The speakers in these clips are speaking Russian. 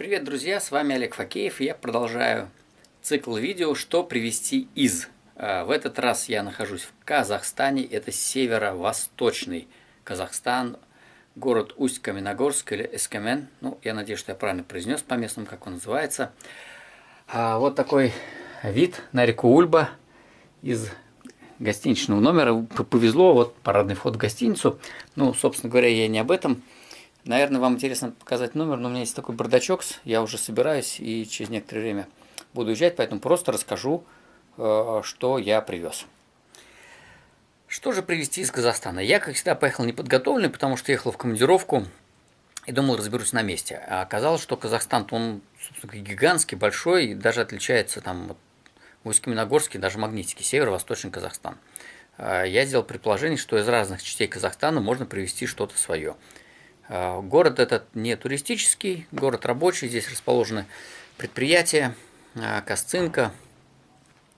Привет, друзья! С вами Олег Факеев, и я продолжаю цикл видео «Что привезти из». А, в этот раз я нахожусь в Казахстане, это северо-восточный Казахстан, город Усть-Каменогорск или Эскамен. Ну, я надеюсь, что я правильно произнес по местному, как он называется. А, вот такой вид на реку Ульба из гостиничного номера. Повезло, вот парадный вход в гостиницу. Ну, собственно говоря, я не об этом. Наверное, вам интересно показать номер, но у меня есть такой бардачок, я уже собираюсь и через некоторое время буду уезжать, поэтому просто расскажу, э, что я привез. Что же привезти из Казахстана? Я, как всегда, поехал неподготовленный, потому что ехал в командировку и думал, разберусь на месте. А оказалось, что Казахстан, он, собственно, гигантский, большой, и даже отличается там Усть-Каменогорский, даже Магнитский, северо-восточный Казахстан. А я сделал предположение, что из разных частей Казахстана можно привезти что-то свое. А, город этот не туристический, город рабочий, здесь расположены предприятия, а, Косцинка,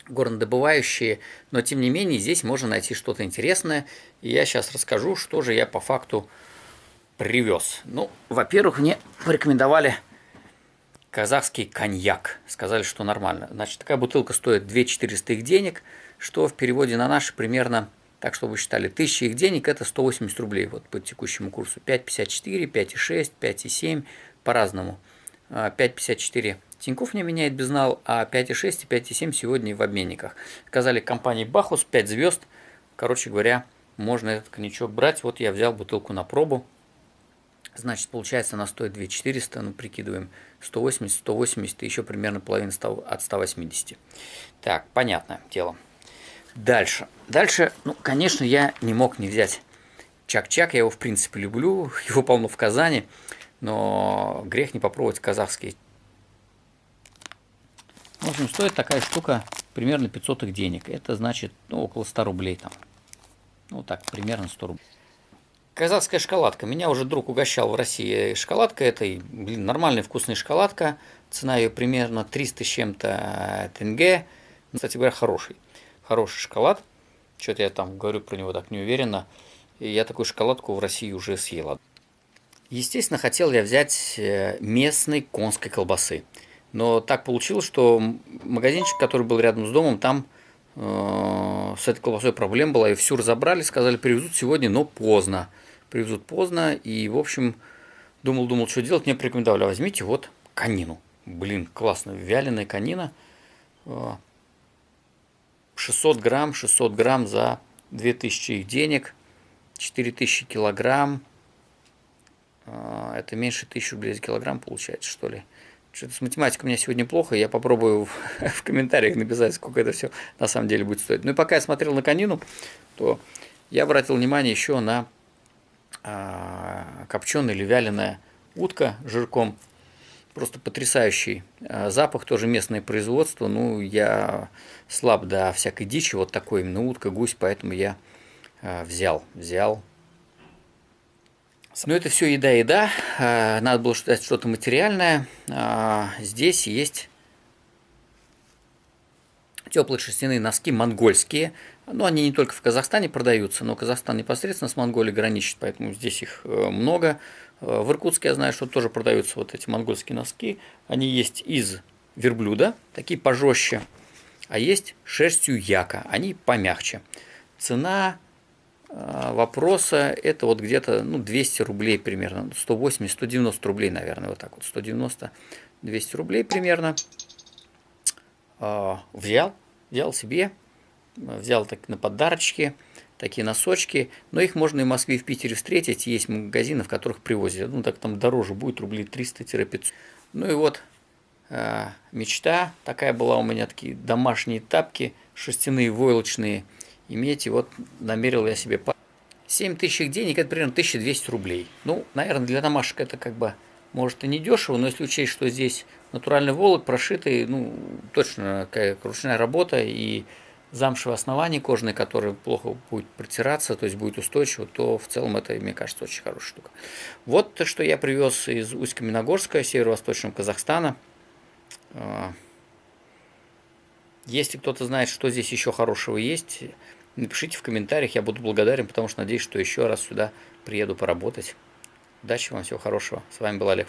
горнодобывающие, но тем не менее здесь можно найти что-то интересное, и я сейчас расскажу, что же я по факту привез. Ну, во-первых, мне порекомендовали казахский коньяк, сказали, что нормально. Значит, такая бутылка стоит 2 400 их денег, что в переводе на наши примерно так что вы считали, 1000 их денег это 180 рублей вот по текущему курсу. 5,54, 5,6, 5,7 по-разному. 5,54 Тинькофф не меняет безнал, а 5,6 и 5,7 сегодня в обменниках. Сказали компании Бахус 5 звезд. Короче говоря, можно этот коньячок брать. Вот я взял бутылку на пробу. Значит, получается, она стоит 2400, ну, прикидываем, 180, 180 и еще примерно половина от 180. Так, понятно дело. Дальше. Дальше, ну, конечно, я не мог не взять Чак-Чак. Я его, в принципе, люблю. Его полно в Казани. Но грех не попробовать казахский. В общем, стоит такая штука примерно 500 их денег. Это значит, ну, около 100 рублей там. Ну, так, примерно 100 рублей. Казахская шоколадка. Меня уже друг угощал в России шоколадка этой. Блин, нормальная вкусная шоколадка. Цена ее примерно 300 с чем-то тенге. Кстати говоря, хороший хороший шоколад. Что-то я там говорю про него так неуверенно. И я такую шоколадку в России уже съела. Естественно, хотел я взять э, местной конской колбасы. Но так получилось, что магазинчик, который был рядом с домом, там э, с этой колбасой проблема была. Ее всю разобрали, сказали, привезут сегодня, но поздно. Привезут поздно. И, в общем, думал-думал, что делать. Мне порекомендовали, возьмите вот конину. Блин, классно, вяленая конина. Э, 600 грамм, 600 грамм за 2000 их денег, 4000 килограмм, а, это меньше 1000 рублей килограмм получается, что ли. Что-то с математикой у меня сегодня плохо, я попробую в, в комментариях написать, сколько это все на самом деле будет стоить. Ну и пока я смотрел на конину, то я обратил внимание еще на а, копченая или вяленая утка жирком. Просто потрясающий а, запах, тоже местное производство. Ну, я слаб до всякой дичи, вот такой именно утка, гусь, поэтому я а, взял, взял. Но это все еда-еда, а, надо было ждать что-то материальное. Здесь есть теплые шерстяные носки монгольские. Ну, они не только в Казахстане продаются, но Казахстан непосредственно с Монголией граничит, поэтому здесь их э, много. Э, в Иркутске я знаю, что тоже продаются вот эти монгольские носки. Они есть из верблюда, такие пожестче, а есть шерстью яка, они помягче. Цена э, вопроса это вот где-то ну, 200 рублей примерно, 180-190 рублей, наверное, вот так вот, 190-200 рублей примерно. Взял, взял себе, взял так на подарочки, такие носочки, но их можно и в Москве, и в Питере встретить, есть магазины, в которых привозят, ну так там дороже будет, рублей 300-500. Ну и вот э, мечта такая была у меня, такие домашние тапки, шерстяные, войлочные, иметь, и вот намерил я себе 7 тысяч денег, это примерно 1200 рублей. Ну, наверное, для домашек это как бы, может и не дешево, но если учесть, что здесь натуральный волок, прошитый, ну, точно какая ручная работа, и замшевое основание кожаное, которое плохо будет протираться, то есть будет устойчиво, то в целом это, мне кажется, очень хорошая штука. Вот то, что я привез из Усть-Каменогорска, северо-восточного Казахстана. А, если кто-то знает, что здесь еще хорошего есть, напишите в комментариях, я буду благодарен, потому что надеюсь, что еще раз сюда приеду поработать. Удачи вам, всего хорошего. С вами был Олег.